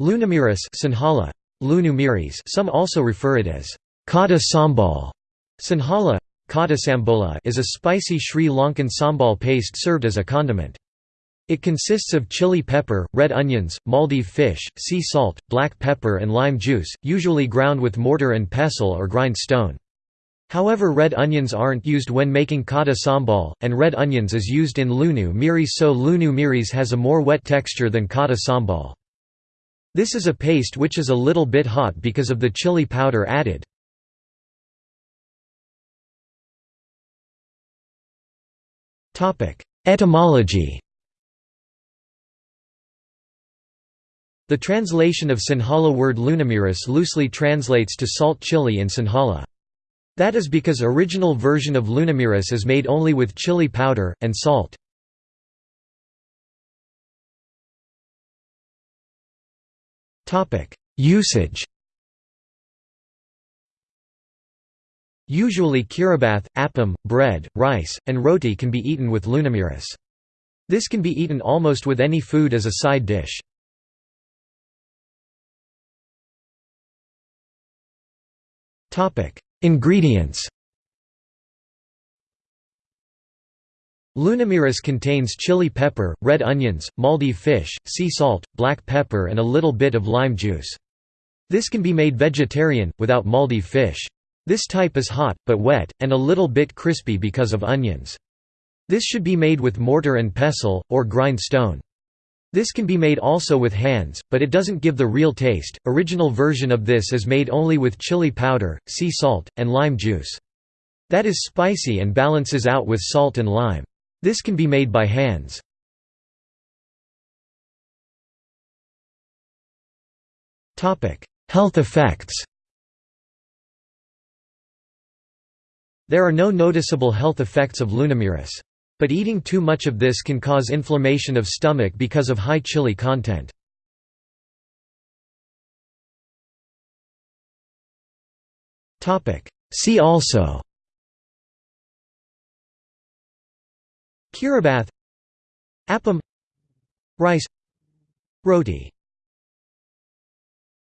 Lunamiris Sinhala, Lunu Some also refer it as kata sambal. Sinhala, kata sambola is a spicy Sri Lankan sambal paste served as a condiment. It consists of chili pepper, red onions, Maldive fish, sea salt, black pepper and lime juice, usually ground with mortar and pestle or grind stone. However red onions aren't used when making kata sambal, and red onions is used in lunu miris so lunu miris has a more wet texture than kata sambal. This is a paste which is a little bit hot because of the chili powder added. Etymology The translation of Sinhala word lunamiris loosely translates to salt chili in Sinhala. That is because original version of lunamiris is made only with chili powder, and salt. Usage Usually kiribath, appam, bread, rice, and roti can be eaten with lunamiris. This can be eaten almost with any food as a side dish. Ingredients Lunamiris contains chili pepper, red onions, Maldive fish, sea salt, black pepper and a little bit of lime juice. This can be made vegetarian, without Maldive fish. This type is hot, but wet, and a little bit crispy because of onions. This should be made with mortar and pestle, or grind stone. This can be made also with hands, but it doesn't give the real taste. Original version of this is made only with chili powder, sea salt, and lime juice. That is spicy and balances out with salt and lime. This can be made by hands. Health effects There are no noticeable health effects of lunamiris. But eating too much of this can cause inflammation of stomach because of high chili content. See also Kiribath Appam Rice Roti